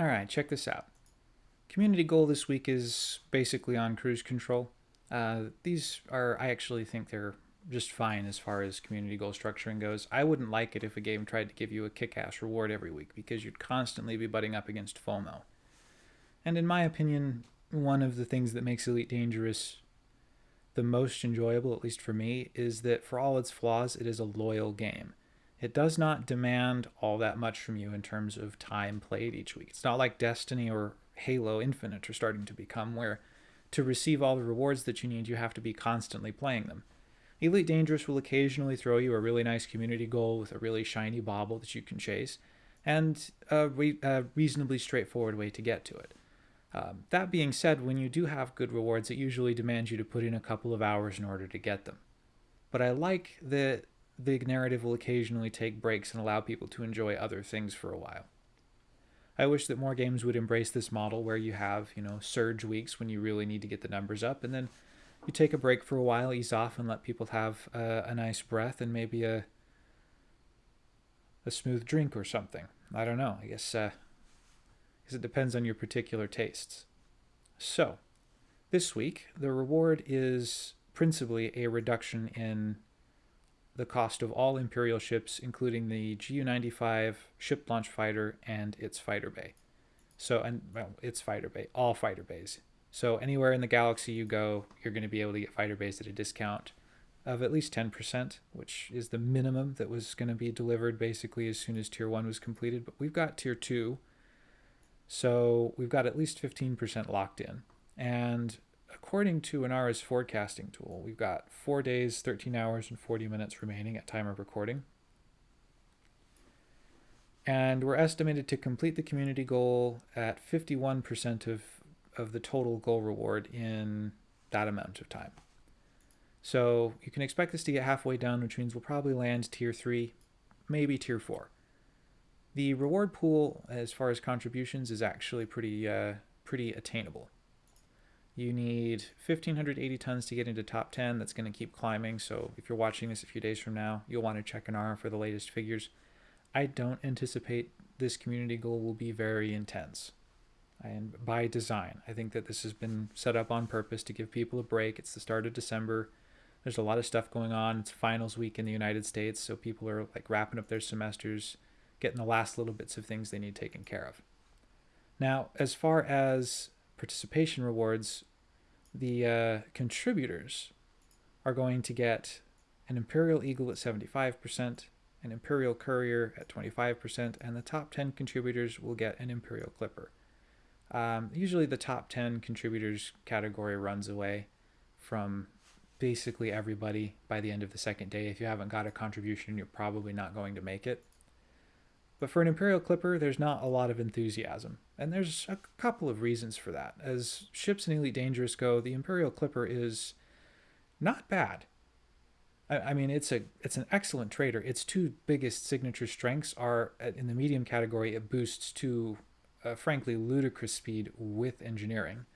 All right, check this out. Community goal this week is basically on cruise control. Uh, these are, I actually think they're just fine as far as community goal structuring goes. I wouldn't like it if a game tried to give you a kick ass reward every week because you'd constantly be butting up against FOMO. And in my opinion, one of the things that makes Elite Dangerous the most enjoyable, at least for me, is that for all its flaws, it is a loyal game. It does not demand all that much from you in terms of time played each week. It's not like Destiny or Halo Infinite are starting to become, where to receive all the rewards that you need, you have to be constantly playing them. Elite Dangerous will occasionally throw you a really nice community goal with a really shiny bauble that you can chase, and a, re- a reasonably straightforward way to get to it. Um, that being said, when you do have good rewards, it usually demands you to put in a couple of hours in order to get them. But I like that the narrative will occasionally take breaks and allow people to enjoy other things for a while. I wish that more games would embrace this model where you have, you know, surge weeks when you really need to get the numbers up, and then you take a break for a while, ease off, and let people have a, a nice breath and maybe a a smooth drink or something. I don't know. I guess uh, it depends on your particular tastes. So, this week the reward is principally a reduction in the cost of all Imperial ships, including the GU-95 ship launch fighter and its fighter bay. So, and well, its fighter bay, all fighter bays. So anywhere in the galaxy you go, you're going to be able to get fighter bays at a discount of at least 10%, which is the minimum that was going to be delivered basically as soon as tier 1 was completed. But we've got tier 2, so we've got at least 15% locked in. And according to Inara's forecasting tool, we've got 4 days, 13 hours, and 40 minutes remaining at time of recording. And we're estimated to complete the community goal at 51% of, of the total goal reward in that amount of time. So you can expect this to get halfway down, which means we'll probably land tier 3, maybe tier 4. The reward pool, as far as contributions, is actually pretty, uh, pretty attainable. You need 1,580 tons to get into top 10. That's going to keep climbing. So if you're watching this a few days from now, you'll want to check Inara for the latest figures. I don't anticipate this community goal will be very intense. And by design, I think that this has been set up on purpose to give people a break. It's the start of December. There's a lot of stuff going on. It's finals week in the United States, so people are like wrapping up their semesters, getting the last little bits of things they need taken care of. Now, as far as participation rewards, the uh, contributors are going to get an Imperial Eagle at 75%, an Imperial Courier at 25%, and the top 10 contributors will get an Imperial Clipper. Um, usually, the top 10 contributors category runs away from basically everybody by the end of the second day. If you haven't got a contribution, you're probably not going to make it. But for an Imperial Clipper, there's not a lot of enthusiasm. And there's a couple of reasons for that. As ships in Elite Dangerous go, the Imperial Clipper is not bad. I, mean, it's a it's an excellent trader. Its two biggest signature strengths are in the medium category. It boosts to, uh, frankly, ludicrous speed with engineering.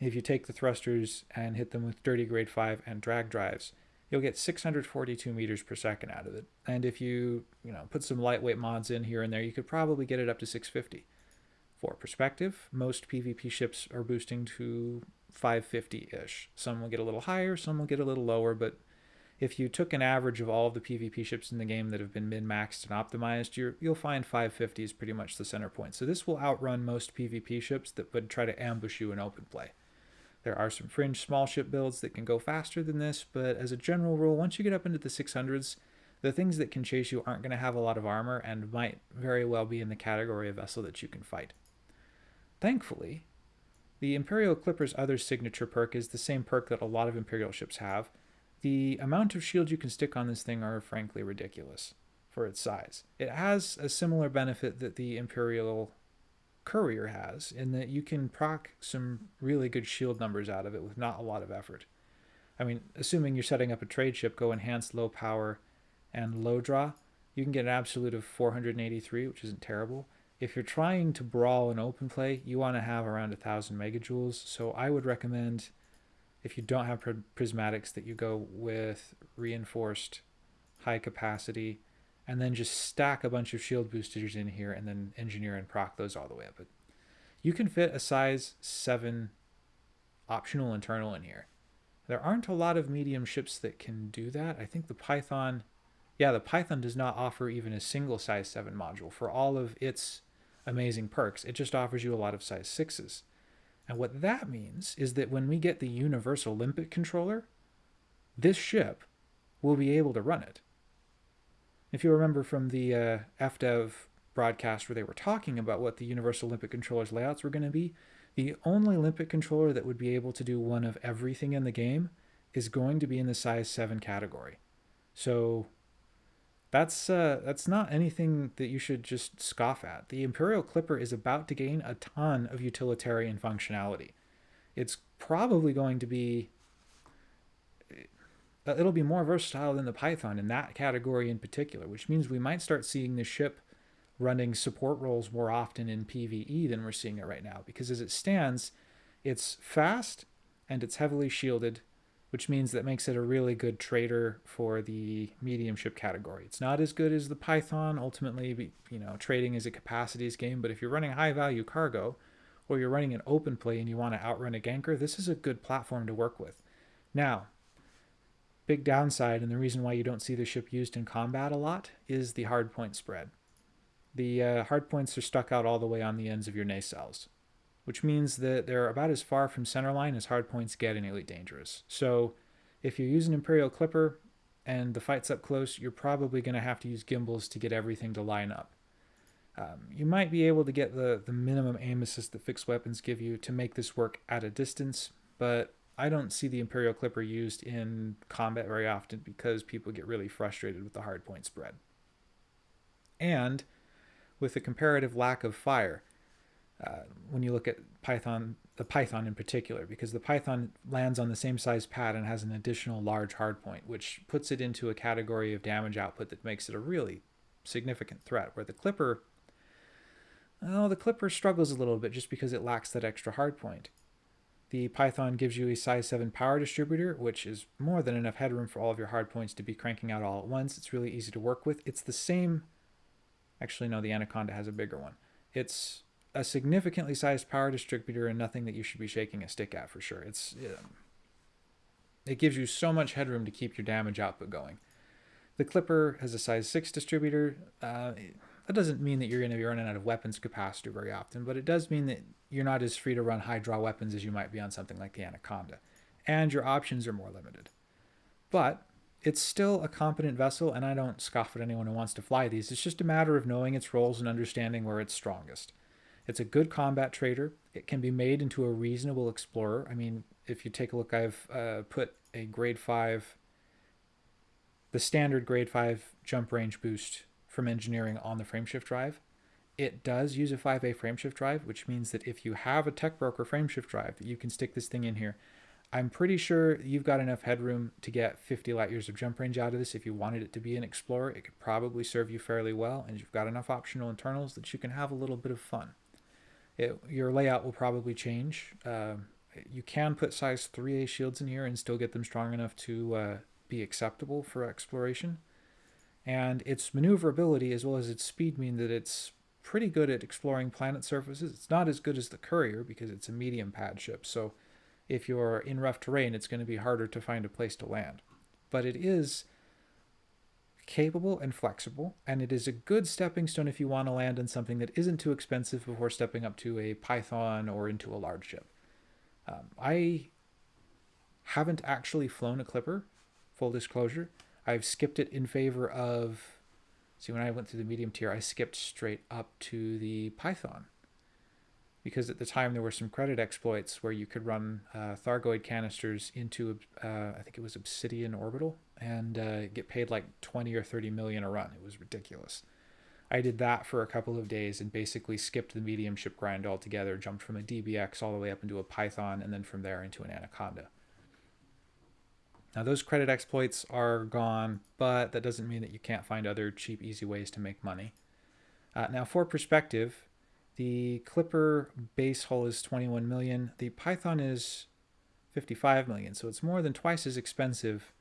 If you take the thrusters and hit them with dirty grade 5 and drag drives, you'll get 642 meters per second out of it. And if you, you know, put some lightweight mods in here and there, you could probably get it up to 650. For perspective, most PvP ships are boosting to 550-ish. Some will get a little higher, some will get a little lower, but if you took an average of all of the PvP ships in the game that have been min-maxed and optimized, you will find 550 is pretty much the center point. So this will outrun most PvP ships that would try to ambush you in open play. There are some fringe small ship builds that can go faster than this, but as a general rule, once you get up into the 600s, the things that can chase you aren't going to have a lot of armor and might very well be in the category of vessel that you can fight. Thankfully, the Imperial Clipper's other signature perk is the same perk that a lot of Imperial ships have. The amount of shield you can stick on this thing are frankly ridiculous for its size. It has a similar benefit that the Imperial Courier has in that you can proc some really good shield numbers out of it with not a lot of effort. I mean, assuming you're setting up a trade ship, go enhanced low power and low draw, you can get an absolute of 483, which isn't terrible. If you're trying to brawl in open play, you want to have around 1000 megajoules. So I would recommend, if you don't have prismatics, that you go with reinforced high capacity and then just stack a bunch of shield boosters in here and then engineer and proc those all the way up. But you can fit a size 7 optional internal in here. There aren't a lot of medium ships that can do that. I think the Python, yeah, the Python does not offer even a single size 7 module for all of its amazing perks. It just offers you a lot of size 6s. And what that means is that when we get the universal limpet controller, this ship will be able to run it. If you remember from the uh, FDev broadcast where they were talking about what the universal limpet controller's layouts were going to be, the only limpet controller that would be able to do one of everything in the game is going to be in the size 7 category. So that's uh, that's not anything that you should just scoff at. The Imperial Clipper is about to gain a ton of utilitarian functionality. It's probably going to be it'll be more versatile than the Python in that category in particular, which means we might start seeing the ship running support roles more often in PvE than we're seeing it right now. Because as it stands, it's fast and it's heavily shielded which means that makes it a really good trader for the medium ship category. It's not as good as the Python. Ultimately, you know, trading is a capacities game, but if you're running high value cargo or you're running an open play and you want to outrun a ganker, this is a good platform to work with. Now, big downside and the reason why you don't see the ship used in combat a lot is the hardpoint spread. The uh, hardpoints are stuck out all the way on the ends of your nacelles which means that they're about as far from centerline as hardpoints get in Elite Dangerous. So if you use an Imperial Clipper and the fight's up close, you're probably going to have to use gimbals to get everything to line up. Um, you might be able to get the, the minimum aim assist that fixed weapons give you to make this work at a distance, but I don't see the Imperial Clipper used in combat very often because people get really frustrated with the hardpoint spread. And with the comparative lack of fire, uh, when you look at Python, the Python in particular, because the Python lands on the same size pad and has an additional large hardpoint, which puts it into a category of damage output that makes it a really significant threat. Where the Clipper, well, the Clipper struggles a little bit just because it lacks that extra hardpoint. The Python gives you a size 7 power distributor, which is more than enough headroom for all of your hardpoints to be cranking out all at once. It's really easy to work with. It's the same, actually no, the Anaconda has a bigger one. It's a significantly sized power distributor and nothing that you should be shaking a stick at for sure. It's it gives you so much headroom to keep your damage output going. The Clipper has a size 6 distributor. Uh, that doesn't mean that you're going to be running out of weapons capacity very often, but it does mean that you're not as free to run high draw weapons as you might be on something like the Anaconda. And your options are more limited. But it's still a competent vessel, and I don't scoff at anyone who wants to fly these. It's just a matter of knowing its roles and understanding where it's strongest. It's a good combat trader. It can be made into a reasonable explorer. I mean, if you take a look, I've uh, put a grade 5, the standard grade 5 jump range boost from engineering on the frameshift drive. It does use a 5A frameshift drive, which means that if you have a tech broker frameshift drive, you can stick this thing in here. I'm pretty sure you've got enough headroom to get 50 light years of jump range out of this. If you wanted it to be an Explorer, it could probably serve you fairly well, and you've got enough optional internals that you can have a little bit of fun it, your layout will probably change. Uh, you can put size 3A shields in here and still get them strong enough to uh, be acceptable for exploration. And its maneuverability as well as its speed mean that it's pretty good at exploring planet surfaces. It's not as good as the Courier because it's a medium pad ship, so if you're in rough terrain, it's going to be harder to find a place to land. But it is capable and flexible, and it is a good stepping stone if you want to land in something that isn't too expensive before stepping up to a Python or into a large ship. Um, I haven't actually flown a Clipper, full disclosure. I've skipped it in favor of. See, when I went through the medium tier, I skipped straight up to the Python because at the time there were some credit exploits where you could run uh, Thargoid canisters into, uh, I think it was Obsidian Orbital, and uh, get paid like 20 or 30 million a run. It was ridiculous. I did that for a couple of days and basically skipped the medium ship grind altogether, jumped from a DBX all the way up into a Python, and then from there into an Anaconda. Now, those credit exploits are gone, but that doesn't mean that you can't find other cheap, easy ways to make money. Uh, now, for perspective, the Clipper base hull is 21 million. The Python is 55 million, so it's more than twice as expensive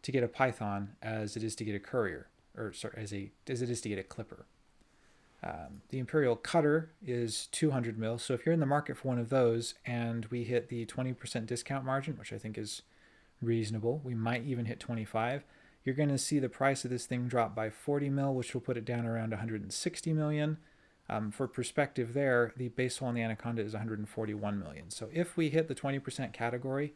to get a Python as it is to get a Courier, or sorry, as a as it is to get a Clipper. Um, the Imperial Cutter is 200 mil. So if you're in the market for one of those and we hit the 20% discount margin, which I think is reasonable, we might even hit 25. You're going to see the price of this thing drop by 40 mil, which will put it down around 160 million. Um, for perspective there, the base hole on the Anaconda is 141 million. So if we hit the 20% category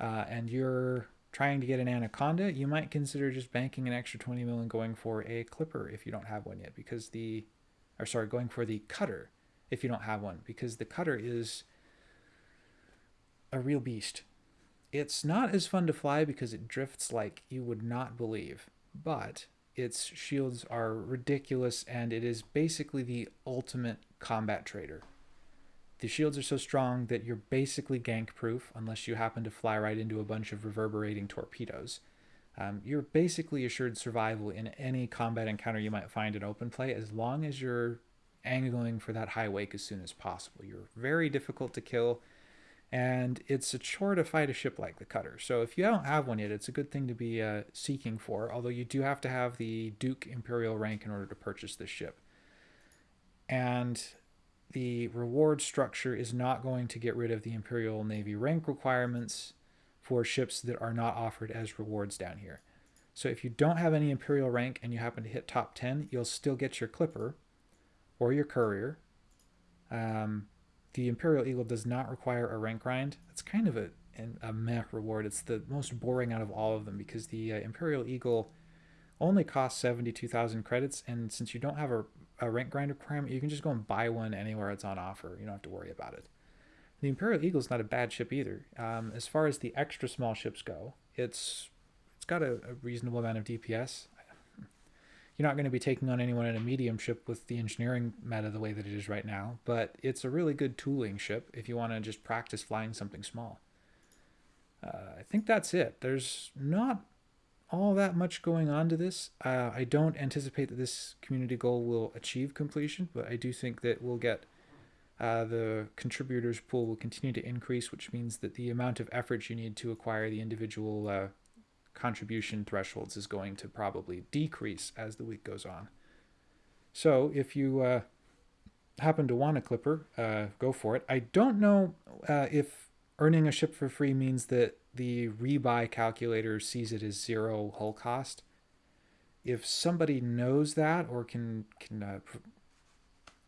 uh, and you're trying to get an Anaconda, you might consider just banking an extra 20 mil and going for a Clipper if you don't have one yet, because the or sorry, going for the cutter if you don't have one, because the cutter is a real beast. It's not as fun to fly because it drifts like you would not believe, but its shields are ridiculous and it is basically the ultimate combat trader. The shields are so strong that you're basically gank proof unless you happen to fly right into a bunch of reverberating torpedoes. Um, you're basically assured survival in any combat encounter you might find in open play as long as you're angling for that high wake as soon as possible. You're very difficult to kill, and it's a chore to fight a ship like the Cutter. So if you don't have one yet, it's a good thing to be uh, seeking for, although you do have to have the Duke Imperial rank in order to purchase this ship. And the reward structure is not going to get rid of the Imperial Navy rank requirements for ships that are not offered as rewards down here. So if you don't have any Imperial rank and you happen to hit top 10, you'll still get your Clipper or your Courier. Um, the Imperial Eagle does not require a rank grind. It's kind of a, a meh reward. It's the most boring out of all of them because the uh, Imperial Eagle only costs 72,000 credits, and since you don't have a, a rank grind requirement, you can just go and buy one anywhere it's on offer. You don't have to worry about it. The Imperial Eagle is not a bad ship either. Um, as far as the extra small ships go, it's it's got a, a reasonable amount of DPS. You're not going to be taking on anyone in a medium ship with the engineering meta the way that it is right now, but it's a really good tooling ship if you want to just practice flying something small. Uh, I think that's it. There's not all that much going on to this. Uh, I don't anticipate that this community goal will achieve completion, but I do think that we'll get uh, the contributors pool will continue to increase, which means that the amount of effort you need to acquire the individual uh, contribution thresholds is going to probably decrease as the week goes on. So if you uh, happen to want a clipper, uh, go for it. I don't know uh, if earning a ship for free means that the rebuy calculator sees it as zero hull cost. If somebody knows that or can can uh,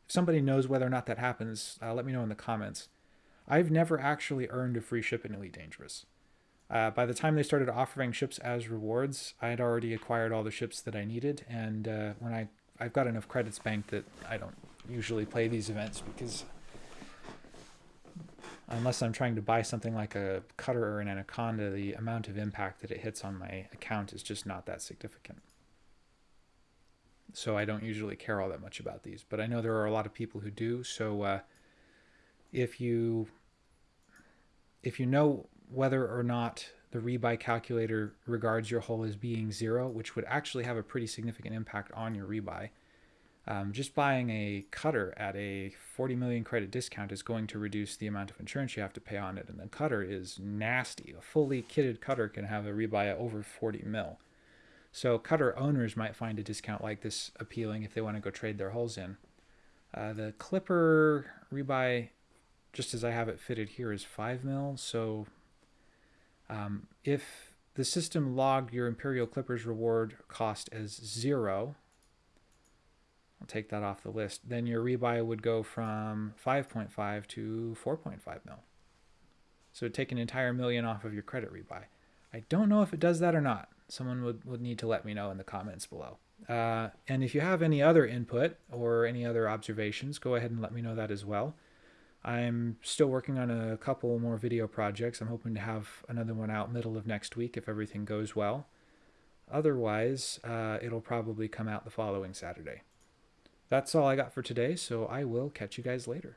somebody knows whether or not that happens, uh, let me know in the comments. I've never actually earned a free ship in Elite Dangerous. Uh, by the time they started offering ships as rewards, I had already acquired all the ships that I needed, and uh, when I I've got enough credits banked that I don't usually play these events because unless I'm trying to buy something like a cutter or an anaconda, the amount of impact that it hits on my account is just not that significant so I don't usually care all that much about these. But I know there are a lot of people who do. So uh, if you if you know whether or not the rebuy calculator regards your hull as being zero, which would actually have a pretty significant impact on your rebuy. Um, just buying a cutter at a 40 million credit discount is going to reduce the amount of insurance you have to pay on it. And the cutter is nasty. A fully kitted cutter can have a rebuy at over 40 mil. So cutter owners might find a discount like this appealing if they want to go trade their hulls in. Uh, the Clipper rebuy, just as I have it fitted here, is 5 mil. So um, if the system logged your Imperial Clippers reward cost as 0, I'll take that off the list, then your rebuy would go from 5.5 to 4.5 mil. So take an entire million off of your credit rebuy. I don't know if it does that or not someone would, would need to let me know in the comments below. Uh, and if you have any other input or any other observations, go ahead and let me know that as well. I'm still working on a couple more video projects. I'm hoping to have another one out middle of next week if everything goes well. Otherwise, uh, it'll probably come out the following Saturday. That's all I got for today, so I will catch you guys later.